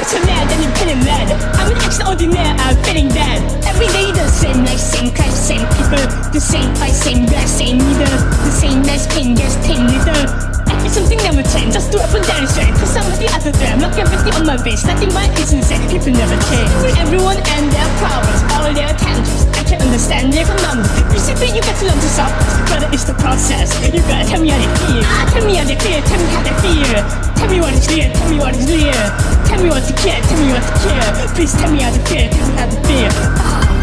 You're mad and you're feeling mad I'm an extraordinaire, I'm feeling bad. Every day the same life, same kind, same people. The same fight, same black, same leader The same nice pain, yes, pain leader it's something never change, just do up and down straight Cause I'm the other I'm not empathy on my face Nothing but is insane, people never change. Everyone and their problems, all their tantrums I can't understand their You see, you got to learn to solve But it's the process, you gotta tell me how they feel. Ah, Tell me how they feel, tell me how they feel. Tell me what is real, tell me what is real. Tell me what to care, tell me what to care. Please tell me how to feel, tell me how to feel. Ah.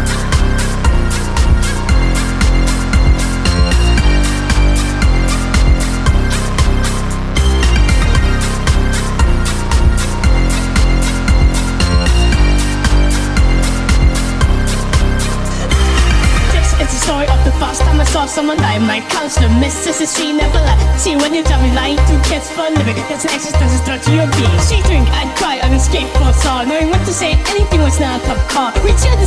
Saw someone die My counselor, Mrs. She never lied See, when you tell me lying to kids for a living That's an existence threat to your being. She drink, I'd cry on a skateboard saw Knowing what to say, anything was not a top car. We share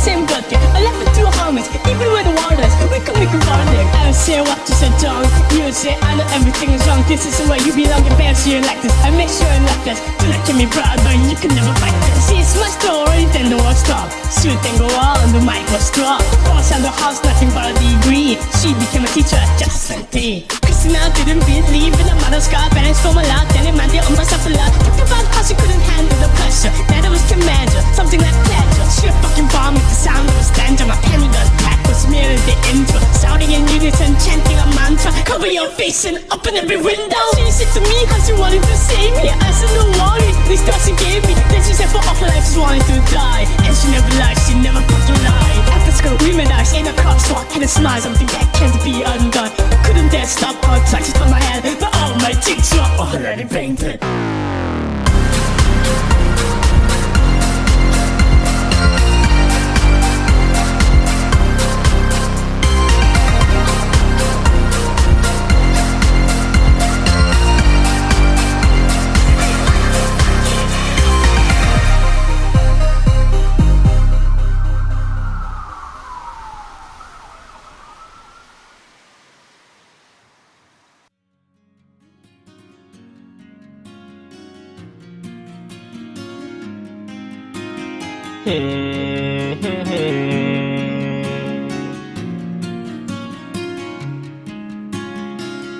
Say I know everything is wrong. This is the way you belong, your parents you like this. I make sure you like this Do not kill me proud, you can never fight this See, it's my story, then the war stopped Shoot and go on, the mic was dropped Boss on the house, nothing but a degree. She became a teacher just 17 Christina didn't believe in a mother's God. Parents from a lot, then it meant they owned myself a lot. Talked about how she couldn't handle the pressure. That I was commander, something like pleasure. She a fucking bomb with the sound of a stanza. My penny gun pack was merely the intro. Shouting in unison, chanting a mantra. Cover your face and open every window. She said to me how she wanted to save me. I said no worries, this stuff she gave me. Then she said for all her life wanted to die. And she never lied, she never fucking lied After school we met us in a car crosswalk And a smile, something that can't be undone. Couldn't dare stop her touches on my hand But all my cheeks were already painted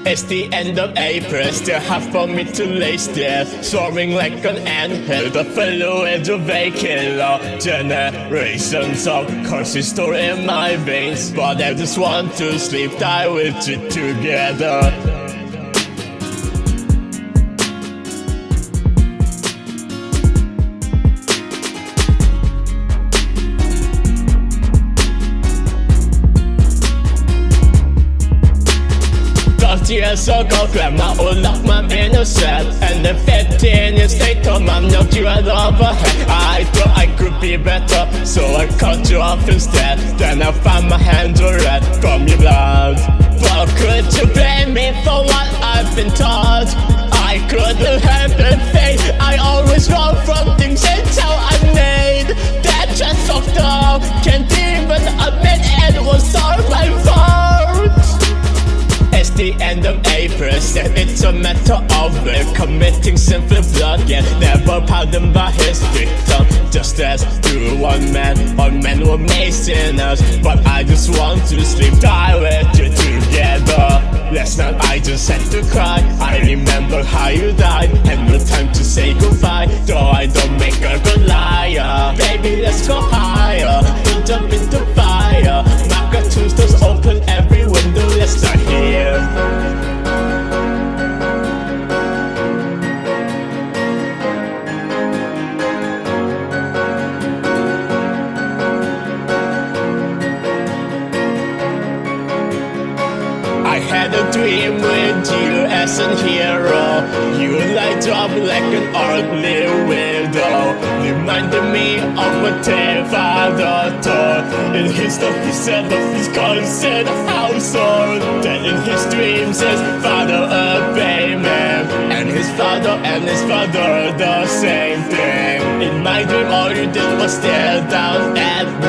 It's the end of April, still have for me to lay still. Soaring like an anthill, the fellow edge of vacant law Generations of curses store in my veins But I just want to sleep, die with you together years ago Grandma unlocked my innocence And then 15 years later Mom knocked you out of her head I thought I could be better So I cut you off instead. Then I found my hands were red from your blood. But could you blame me for what I've been taught? I couldn't help it, fate I always run from things until I never pardoned by his victim Just as through one man All men were made sinners But I just want to sleep Die with you together. Last night I just had to cry. I remember how you died. Had no time to say goodbye. Though I don't make a good liar. Baby let's go higher. We'll jump into fire. Mark our tombstones open every window. Let's start here dream with you as a hero. You light up like an ugly widow. Reminding me of what their father taught In his stuff he said of his constant household. Then in his dreams his father obey me And his father and his father the same thing. In my dream all you did was stare down at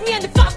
Me and the fuck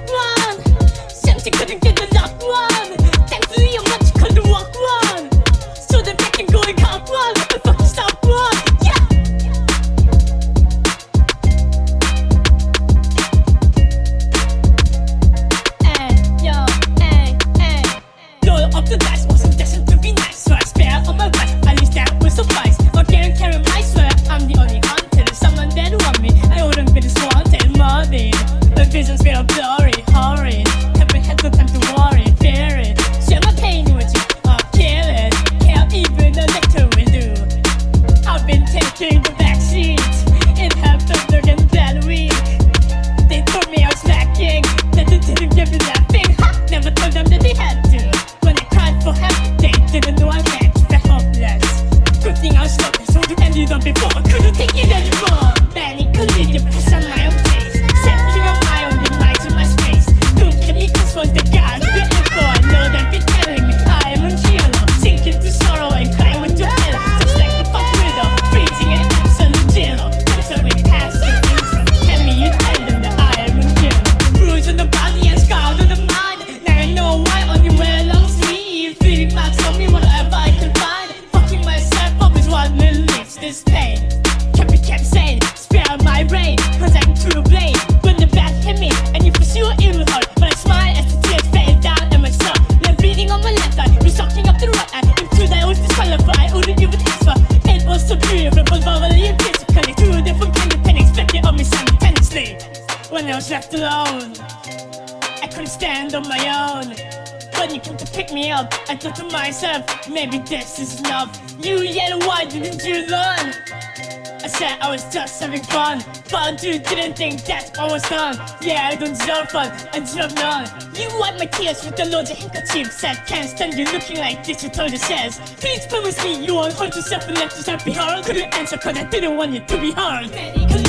You didn't think that I was done Yeah, I don't deserve fun, I deserve none. You wipe my tears with a load handkerchief Said, I can't stand you looking like this You told the shares. Please promise me you won't hurt yourself and let yourself be hard Couldn't answer cause I didn't want you to be hard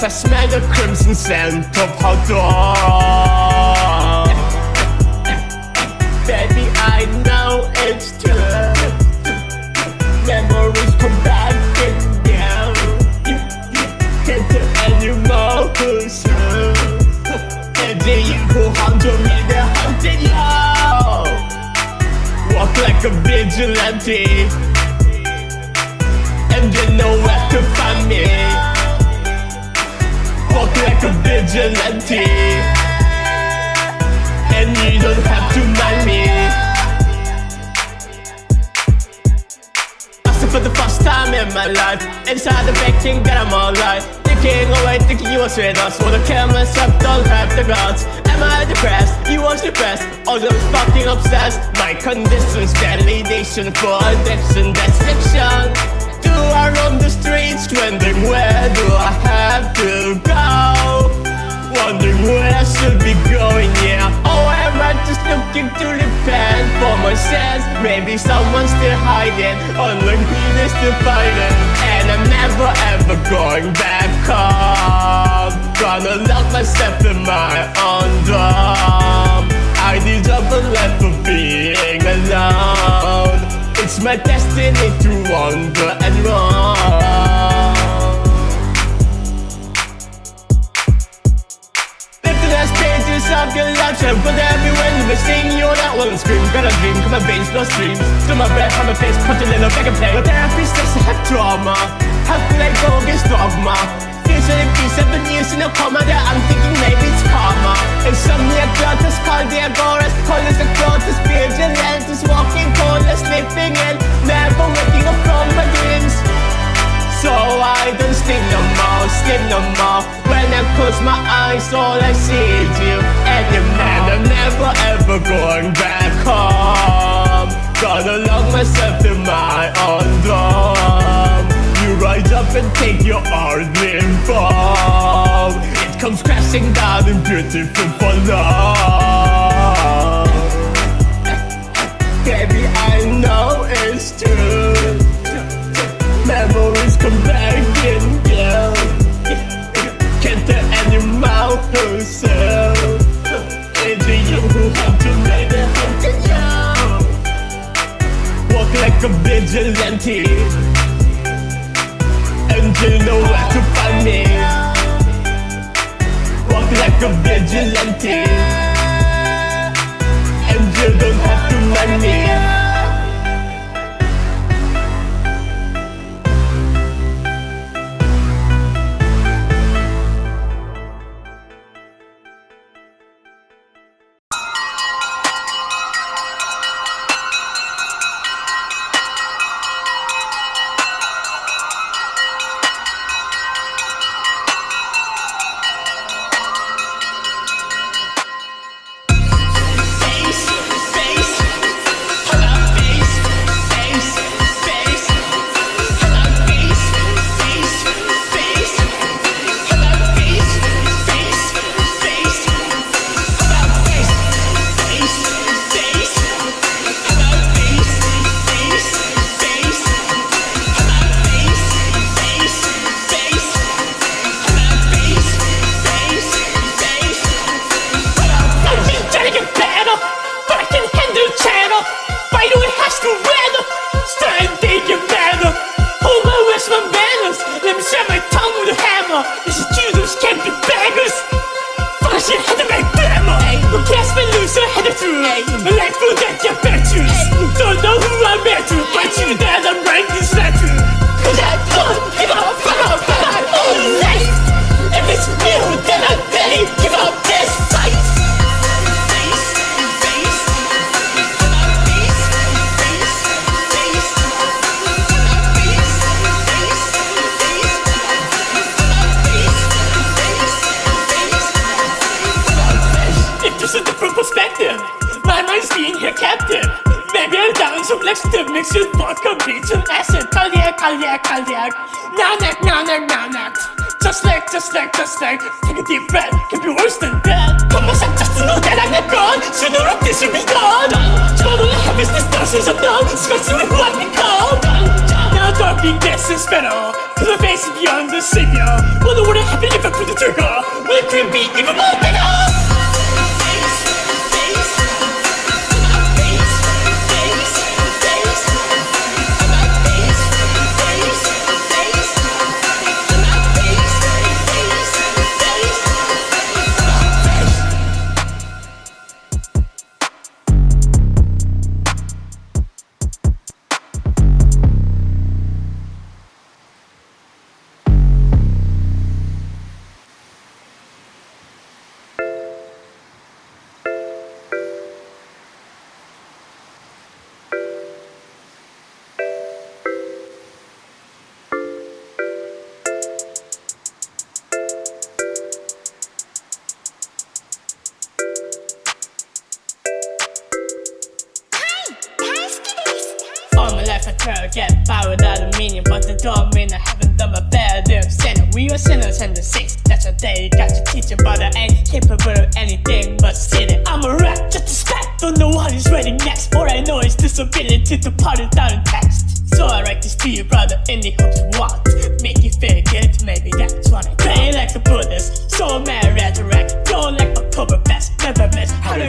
Yes, I smell the crimson scent of Pandora Baby, I know it's true. Memories come back and down Can't do anymore, who's who? And the evil hunter me, the hunted low. Walk like a vigilante. And you know where to find me. Walk like a vigilante. And you don't have to mind me. For the first time in my life Inside the that I'm alright. Thinking away, thinking you was with us. For the cameras up, don't have the guts. Am I depressed? You was depressed. All those fucking obsessed. My condition's validation for addiction. That's Do I roam the streets Wondering where do I have to go? Wondering where I should be going, yeah Oh, am I just looking to repent for my sins? Maybe someone's still hiding me is still fighting. And I'm never ever going back home. Gonna lock myself in my own drum I deserve a life of being alone. It's my destiny to wander your put everywhere you may sing You're not one scream Got a dream, come my veins, no streams Still my breath on my face, punch a little back and play The therapist says I have trauma How could I go against dogma? Usually be seven years in a coma That I'm thinking maybe it's karma. Insomnia, glotus, cardiagoras Colors, the glotus, vigilantes Walking, corners, sleeping in. Never waking up from my dreams so I don't sleep no more, sleep no more. When I close my eyes all I see is you and your man I'm never ever going back home. Gonna lock myself in my own drum. You rise up and take your ordinary form It comes crashing down in beautiful love Baby I know it's true memories come back yeah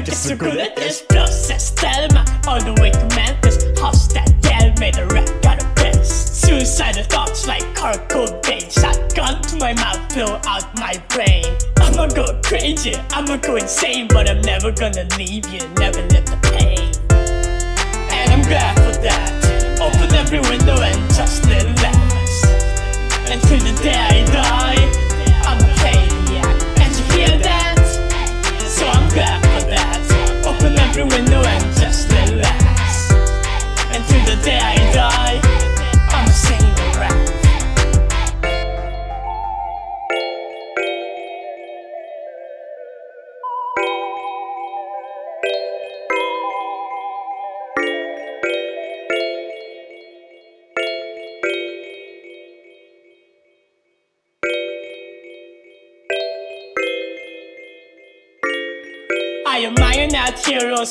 to get so good at this process Thelma all the way to Memphis gal made a rap got a piss Suicidal thoughts like Kurt Cobain Shotgun to my mouth fill out my brain. I'ma go crazy, I'ma go insane But I'm never gonna leave you, never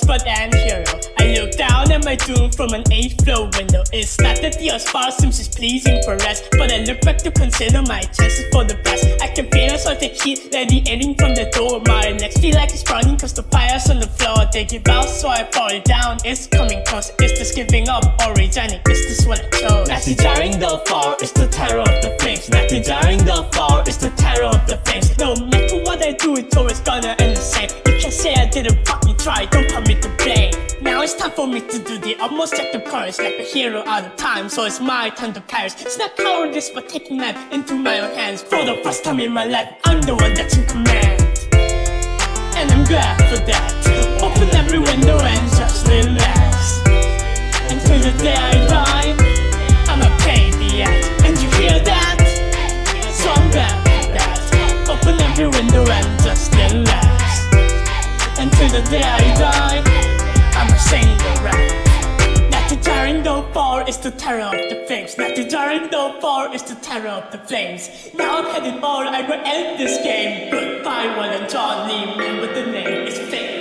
but an hero. I look down at my doom from an 8th floor window. It's not that the spar seems is pleasing for us, but I look back to consider my chances for the best. I can feel a sort of heat radiating from the door. My next feel like it's burning cause the fire's on the floor. They give out, so I fall down. It's coming close. Is this giving up or resigning? Is this what I chose? Not desiring the fall, it's the terror of the flames. Not desiring the fall, it's the terror of the flames. No matter what I do, it's always gonna end the same. You can say I didn't fucking try, don't me to blame. Now it's time for me to do the utmost act of courage like a hero out of time. So it's my time to perish. It's not cowardice, but taking life into my own hands. For the first time in my life, I'm the one that's in command. And I'm glad for that. Open every window and just relax. Until the day I die, I'm a pain. And you hear that? So I'm that. Open every window and just relax. Until the day I die, I'm a single rap. Not the jarring though far is the terror of the flames. Not the jarring though far is the terror of the flames. Now I'm headed all, I will end this game. Goodbye, one and Johnny, remember the name is Fate.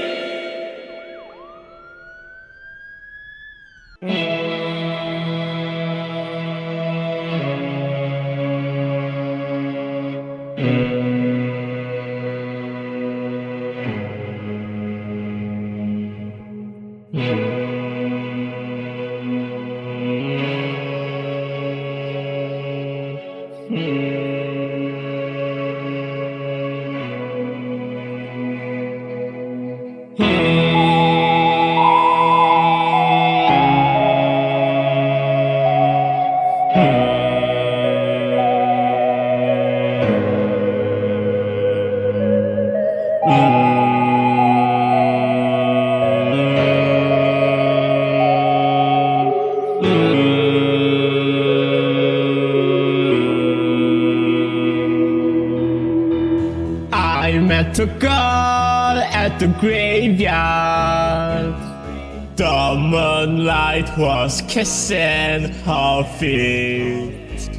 Was kissing her feet.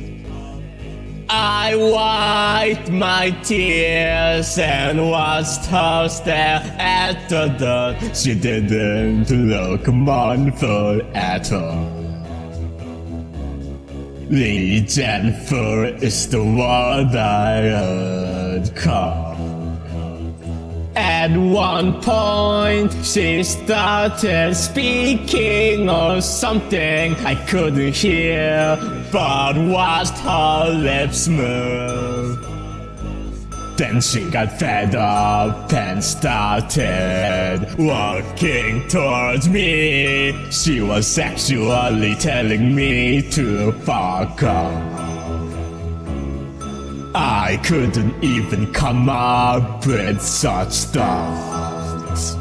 I wiped my tears and watched her stare at the door. She didn't look mournful at all. Lee Jennifer is the one I would call. At one point, she started speaking or something I couldn't hear, but watched her lips move. Then she got fed up and started walking towards me. She was sexually telling me to fuck off. I couldn't even come up with such thoughts.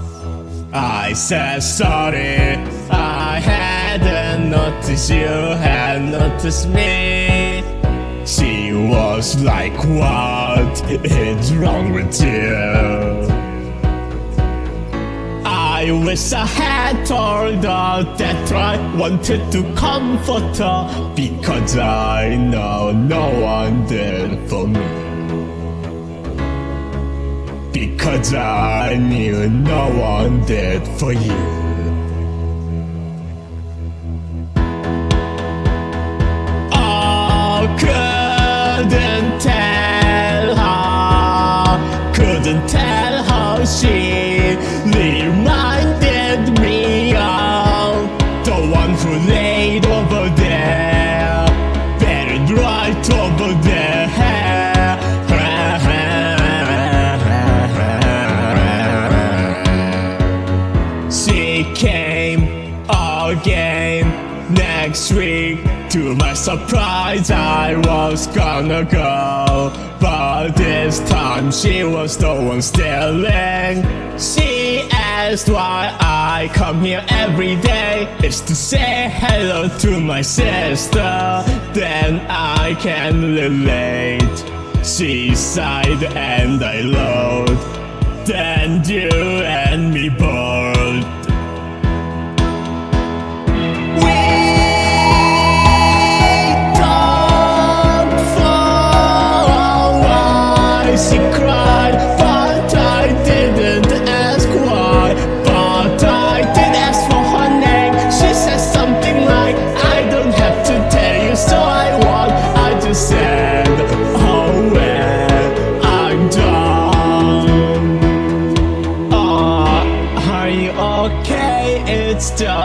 I said sorry, I hadn't noticed you had noticed me. She was like, What is wrong with you? I wish I had told her that I wanted to comfort her because I know no one did for me. Because I knew no one did for you. I couldn't tell her, couldn't tell how she To my surprise, I was gonna go. But this time she was the one stealing. She asked why I come here every day. It's to say hello to my sister. Then I can relate. She sighed and I loved. Then you and me both.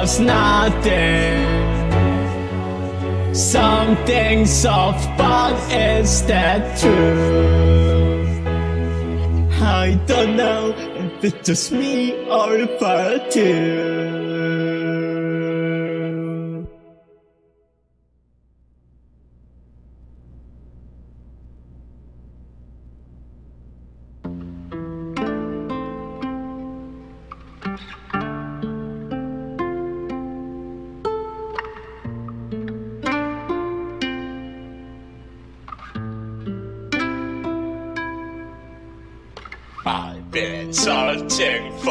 Just nothing. Something soft, but is that true? I don't know if it's just me or if I do.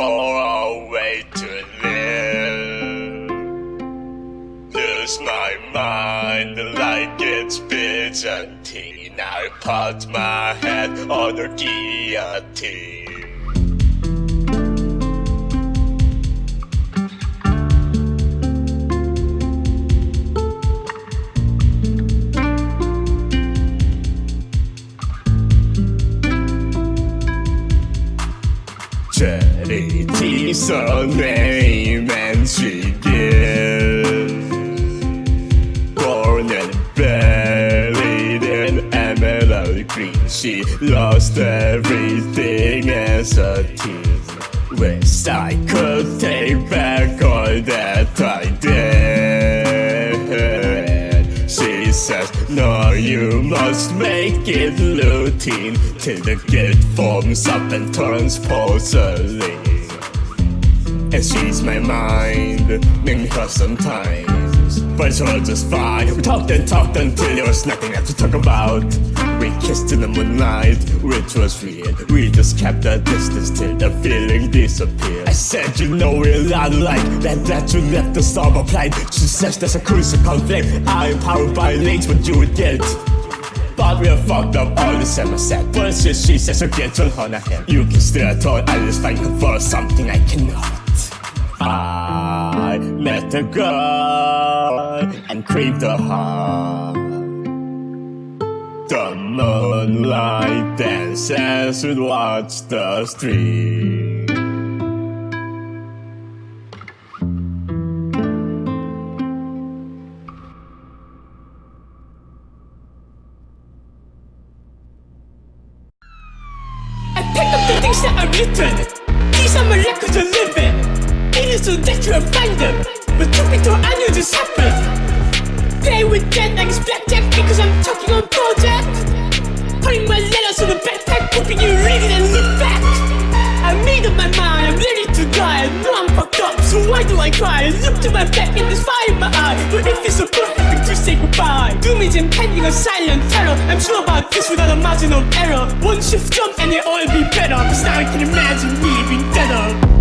Searching for a way to live. Lose my mind like it's Byzantine. I put my head on the guillotine. Charity name and she gives Born and buried in emerald green She lost everything as a teen Wish I could take back all that I did She says, no, you must make it routine Till the gift forms up and turns porcelain and she's my mind, make me hurt sometimes. But it's all just fine. We talked and talked until there was nothing left to talk about. We kissed in the moonlight, which was weird. We just kept a distance till the feeling disappeared. I said, you know we're not alike. That that you left the storm applied. She says there's a crucial conflict. I'm powered by links, what you would get. But we're fucked up all the same I said Bullshit she says so get on her hand You can still at all I just find for something I cannot I met a girl and craved her heart The moonlight dances would watch the street I pick up the things that are written. So that you find them. But be told, I knew this happened. Play with dead like it's blackjack because I'm talking on project. Putting my letters on the backpack, hoping you read it and look back. I made up my mind, I'm ready to die. I know I'm fucked up, so why do I cry? I look to my back and there's fire in my eye. But if it's so perfect to say goodbye, doom is impending a silent terror. I'm sure about this without a margin of error. One shift jump and it all be better. Cause now I can imagine me being deader.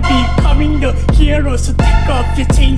15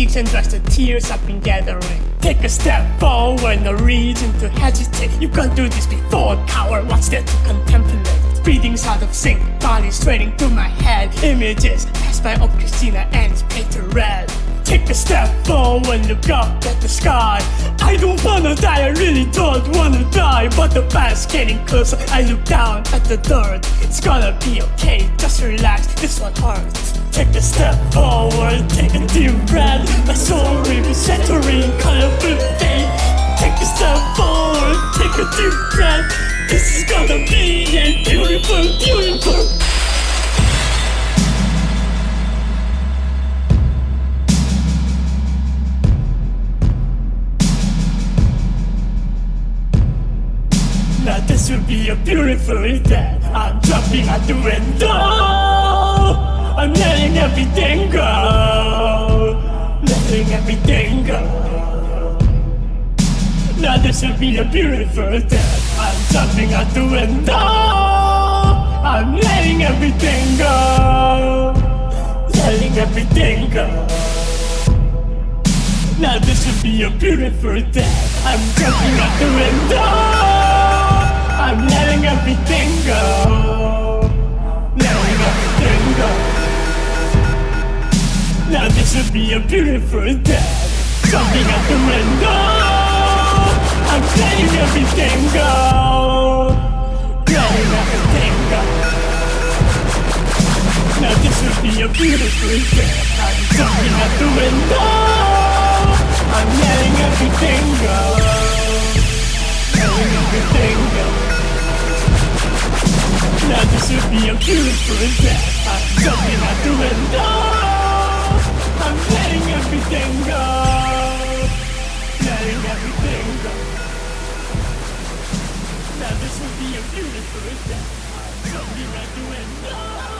and dries the tears I've been gathering. Take a step forward, no reason to hesitate. You can't do this before, coward. What's there to contemplate? Breathing's out of sync, body straining through my head. Images pass by of Christina and painted red. Take a step forward, look up at the sky. I don't wanna die, I really don't wanna die. But the past getting closer, I look down at the dirt. It's gonna be okay, just relax, this one hurts. Take a step forward, take a deep breath. My soul will be centering, colorful fate. Take a step forward, take a deep breath. This is gonna be a beautiful, beautiful. Now this will be a beautiful day. I'm jumping out the window. I'm letting everything go. Letting everything go. Now this will be a beautiful day. I'm jumping out the window. I'm letting everything go. Letting everything go. Now this will be a beautiful day. I'm jumping out the window. I'm letting everything go. Letting everything go. Now this will be a beautiful day. Jumping out the window. I'm letting everything go. Letting everything go. Now this will be a beautiful day. I'm jumping out the window. I'm letting everything go. Letting everything go. Now this would be a beautiful day. I'm jumping out the window. I'm letting everything go. Letting everything go. Now this would be a beautiful. I'm jumping out the window.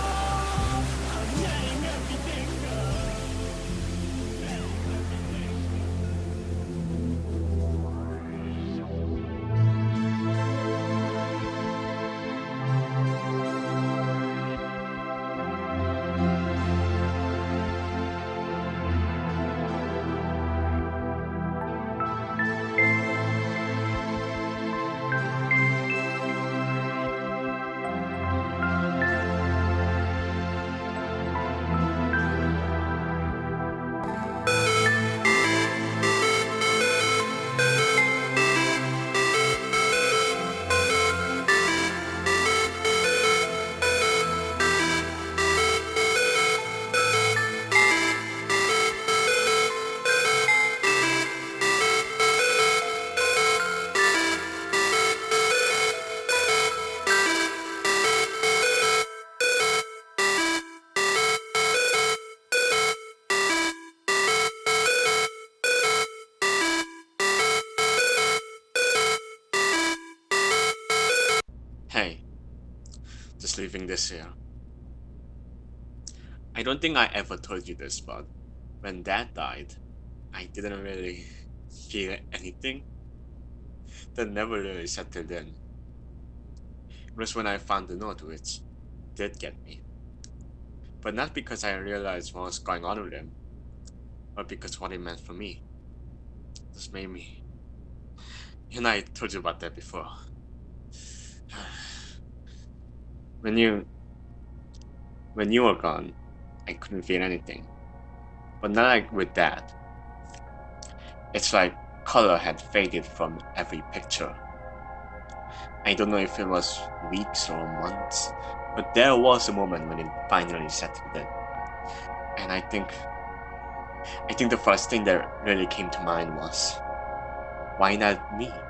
Just leaving this here. I don't think I ever told you this, but when dad died, I didn't really feel anything. That never really settled in. It was when I found the note which did get me. But not because I realized what was going on with him, but because what it meant for me. This made me. And I told you about that before. when you when you were gone, I couldn't feel anything. But not like with that, it's like color had faded from every picture. I don't know if it was weeks or months, but there was a moment when it finally settled in. And I think I think the first thing that really came to mind was, why not me?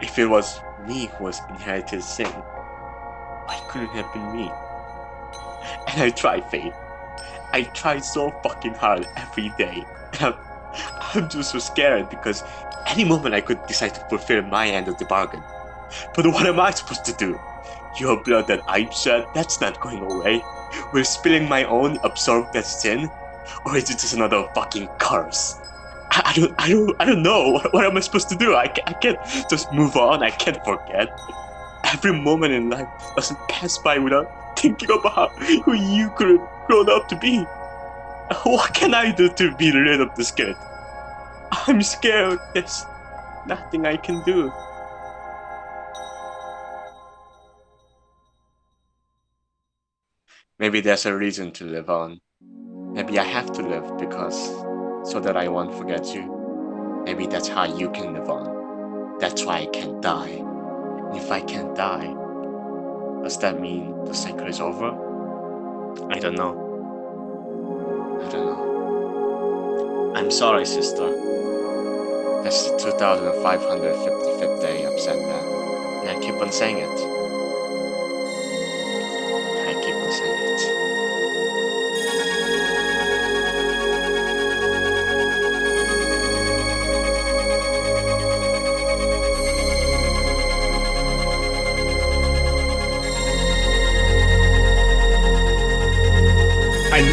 If it was me who was inherited sin, why couldn't it have been me? And I tried, Faith. I tried so fucking hard every day. I'm, I'm just so scared because any moment I could decide to fulfill my end of the bargain. But what am I supposed to do? Your blood that I shed, that's not going away. Will spilling my own absorb that sin? Or is it just another fucking curse? I, I don't, I don't, I don't know. What, what am I supposed to do? I, I can't just move on. I can't forget. Every moment in life doesn't pass by without thinking about who you could have grown up to be. What can I do to be rid of this guilt? I'm scared. There's nothing I can do. Maybe there's a reason to live on. Maybe I have to live because so that I won't forget you. Maybe that's how you can live on. That's why I can't die. If I can't die, does that mean the cycle is over? I don't know. I don't know. I'm sorry, sister. That's the 2555th day said that. And I keep on saying it.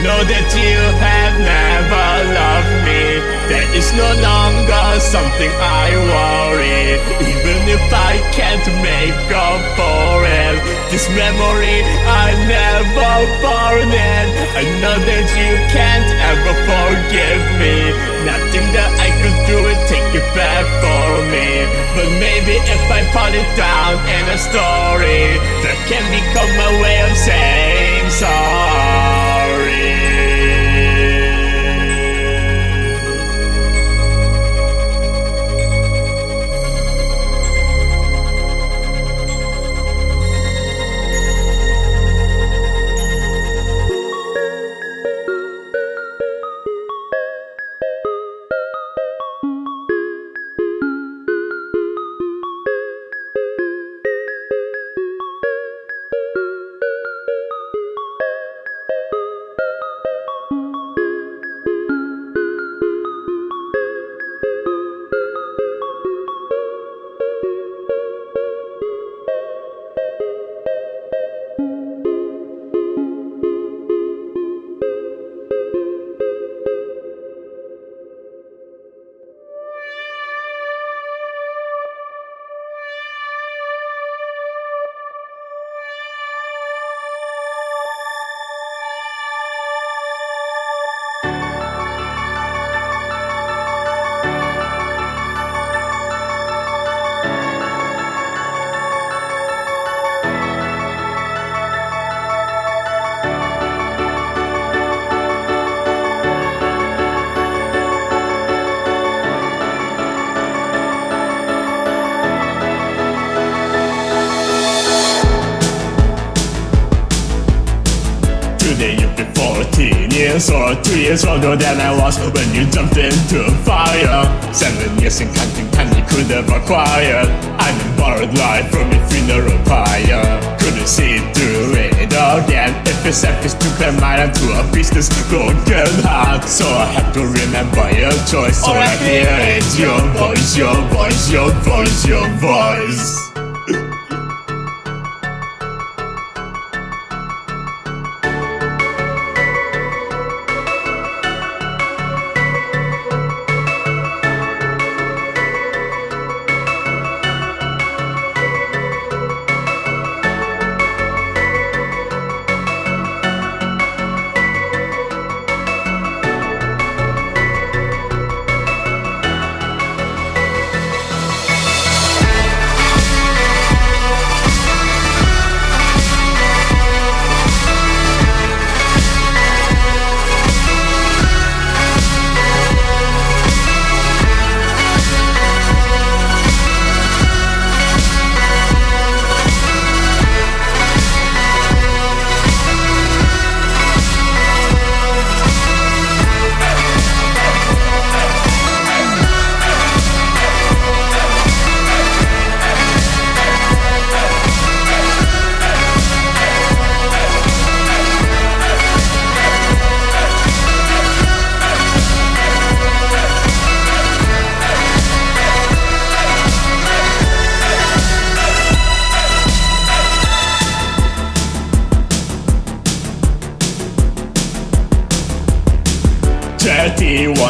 Know that you have never loved me. That is no longer something I worry. Even if I can't make up for it This memory I never forget I know that you can't ever forgive me. Nothing that I could do would take it back for me. But maybe if I put it down in a story That can become my way of saying sorry years older than I was when you jumped into fire. Seven years in counting time you could have acquired. I'm in borrowed life from a funeral pyre. Couldn't see through it again. If it's selfish to clear mind to a business broken heart. So I have to remember your choice. All I hear is your voice, your voice, your voice, your voice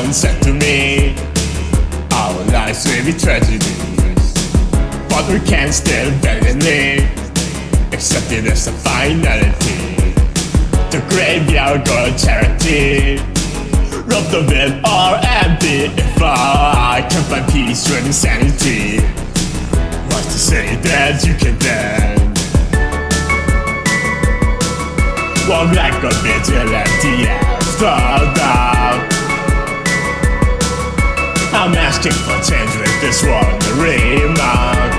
once said to me Our lives may be tragedies But we can still valiantly Accept it as a finality. The graveyard girl charity. Rob the bed or empty If I can find peace with insanity. What's to say that you can then? Walk like a vigilante after I'm asking for change with this one remark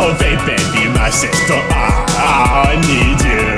Oh baby, my sister, I, I need you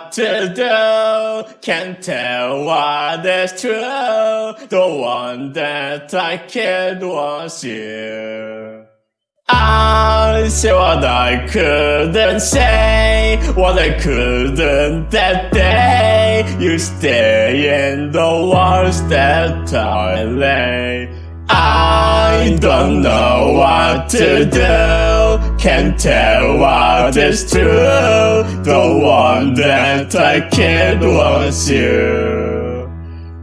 what to do. Can't tell what is true. The one that I killed was you. I said what I couldn't say, what I couldn't that day. You stay in the walls that I lay. I don't know what to do, can't tell what is true. The one that I killed was you.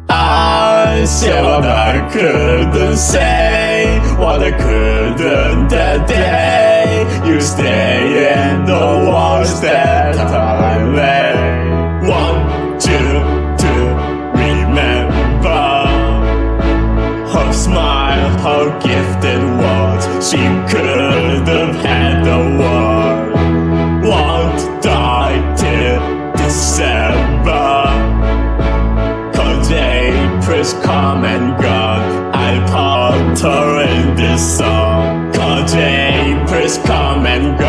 I said what I couldn't say, what I couldn't that day. You stay in the walls that I lay. One, two, two, remember her smile, her gifted words. She could had the world. Won't die till December. Cause April's come and gone. I put her in this song. Cause April's come and gone.